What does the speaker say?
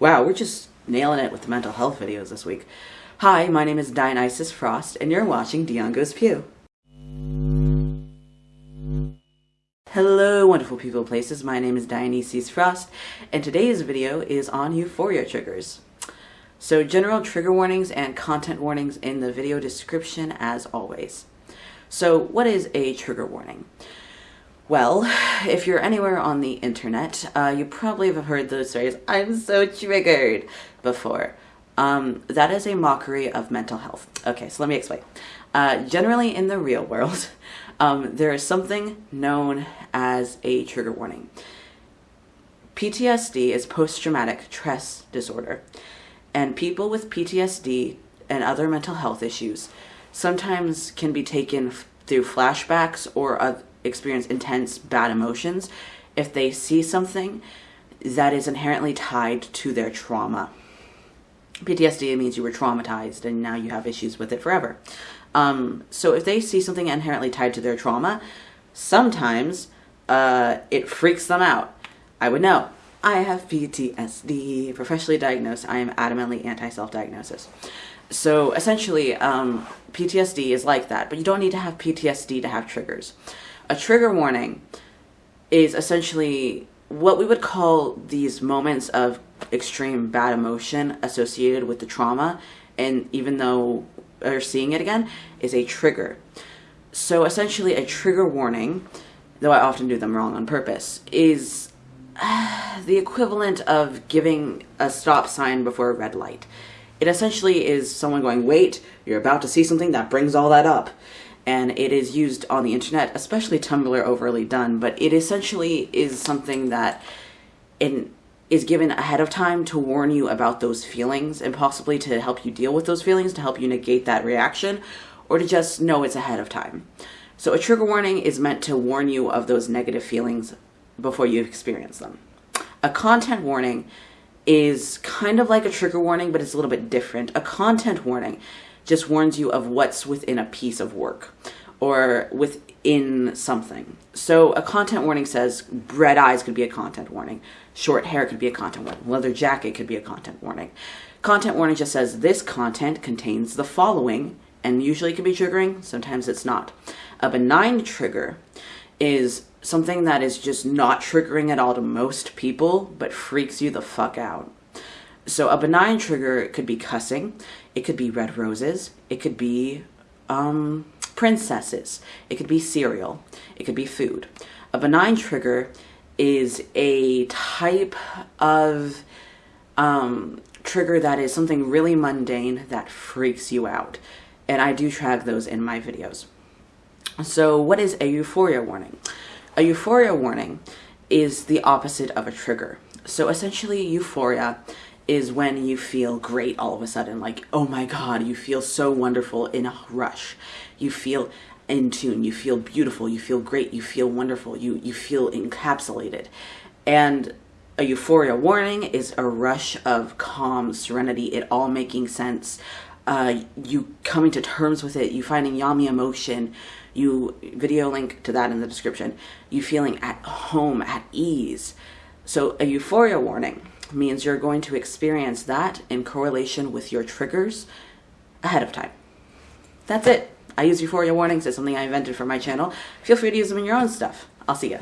Wow, we're just nailing it with the mental health videos this week. Hi, my name is Dionysus Frost, and you're watching Dion Goes Pew. Hello, wonderful people places. My name is Dionysus Frost, and today's video is on euphoria triggers. So, general trigger warnings and content warnings in the video description as always. So, what is a trigger warning? Well, if you're anywhere on the internet, uh, you probably have heard those stories, I'm so triggered, before. Um, that is a mockery of mental health. Okay, so let me explain. Uh, generally, in the real world, um, there is something known as a trigger warning. PTSD is post traumatic stress disorder, and people with PTSD and other mental health issues sometimes can be taken through flashbacks or experience intense bad emotions if they see something that is inherently tied to their trauma. PTSD means you were traumatized and now you have issues with it forever. Um, so if they see something inherently tied to their trauma, sometimes uh, it freaks them out. I would know. I have PTSD, professionally diagnosed. I am adamantly anti self diagnosis. So essentially, um, PTSD is like that, but you don't need to have PTSD to have triggers. A trigger warning is essentially what we would call these moments of extreme bad emotion associated with the trauma, and even though we're seeing it again, is a trigger. So essentially, a trigger warning, though I often do them wrong on purpose, is the equivalent of giving a stop sign before a red light. It essentially is someone going, wait, you're about to see something that brings all that up. And it is used on the internet, especially Tumblr overly done, but it essentially is something that in, is given ahead of time to warn you about those feelings and possibly to help you deal with those feelings, to help you negate that reaction, or to just know it's ahead of time. So a trigger warning is meant to warn you of those negative feelings before you experience them. A content warning is kind of like a trigger warning, but it's a little bit different. A content warning just warns you of what's within a piece of work or within something. So a content warning says red eyes could be a content warning, short hair could be a content warning, leather jacket could be a content warning. Content warning just says this content contains the following, and usually it can be triggering, sometimes it's not. A benign trigger is something that is just not triggering at all to most people, but freaks you the fuck out. So a benign trigger could be cussing, it could be red roses, it could be um, princesses, it could be cereal, it could be food. A benign trigger is a type of um, trigger that is something really mundane that freaks you out. And I do track those in my videos. So what is a euphoria warning? A euphoria warning is the opposite of a trigger. So essentially, euphoria is when you feel great all of a sudden. Like, oh my God, you feel so wonderful in a rush. You feel in tune, you feel beautiful, you feel great, you feel wonderful, you, you feel encapsulated. And a euphoria warning is a rush of calm, serenity, it all making sense. Uh, you coming to terms with it, you finding yummy emotion, you video link to that in the description, you feeling at home, at ease. So a euphoria warning means you're going to experience that in correlation with your triggers ahead of time. That's it. I use euphoria warnings. It's something I invented for my channel. Feel free to use them in your own stuff. I'll see ya.